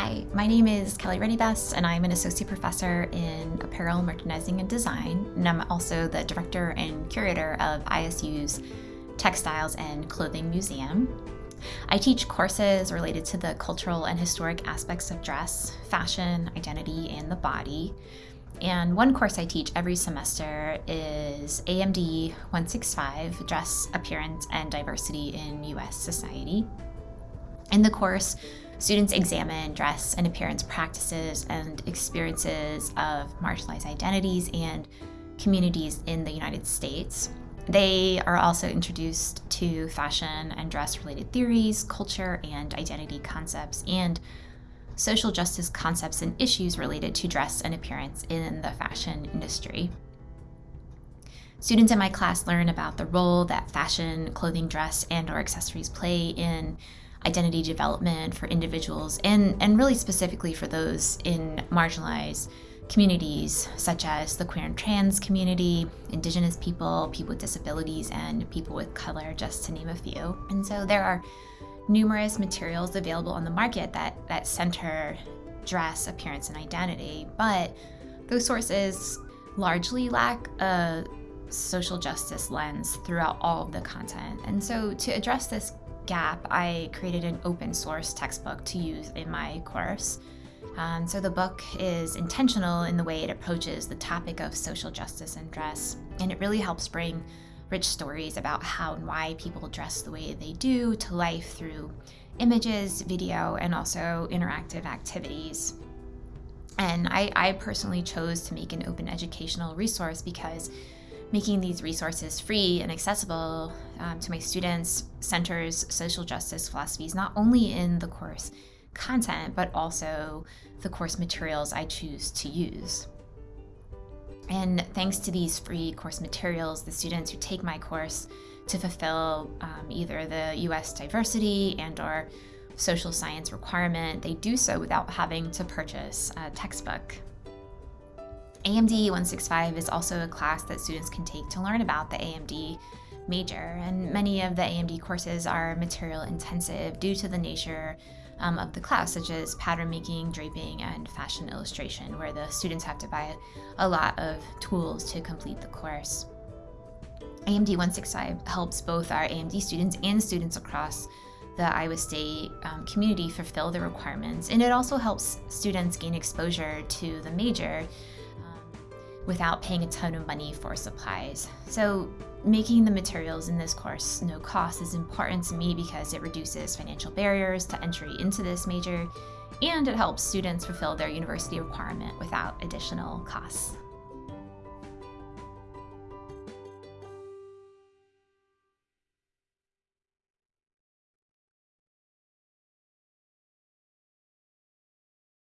Hi, my name is Kelly Reddy Best, and I'm an associate professor in apparel, merchandising, and design. And I'm also the director and curator of ISU's Textiles and Clothing Museum. I teach courses related to the cultural and historic aspects of dress, fashion, identity, and the body. And one course I teach every semester is AMD 165 Dress, Appearance, and Diversity in U.S. Society. In the course, Students examine dress and appearance practices and experiences of marginalized identities and communities in the United States. They are also introduced to fashion and dress related theories, culture and identity concepts, and social justice concepts and issues related to dress and appearance in the fashion industry. Students in my class learn about the role that fashion, clothing, dress, and or accessories play in identity development for individuals and, and really specifically for those in marginalized communities such as the queer and trans community, indigenous people, people with disabilities, and people with color, just to name a few. And so there are numerous materials available on the market that, that center dress, appearance, and identity, but those sources largely lack a social justice lens throughout all of the content. And so to address this gap, I created an open source textbook to use in my course. Um, so the book is intentional in the way it approaches the topic of social justice and dress, and it really helps bring rich stories about how and why people dress the way they do to life through images, video, and also interactive activities. And I, I personally chose to make an open educational resource because making these resources free and accessible um, to my students centers social justice philosophies not only in the course content, but also the course materials I choose to use. And thanks to these free course materials, the students who take my course to fulfill um, either the US diversity and or social science requirement, they do so without having to purchase a textbook. AMD 165 is also a class that students can take to learn about the AMD major, and many of the AMD courses are material intensive due to the nature um, of the class, such as pattern making, draping, and fashion illustration, where the students have to buy a lot of tools to complete the course. AMD 165 helps both our AMD students and students across the Iowa State um, community fulfill the requirements, and it also helps students gain exposure to the major without paying a ton of money for supplies. So making the materials in this course no cost is important to me because it reduces financial barriers to entry into this major and it helps students fulfill their university requirement without additional costs.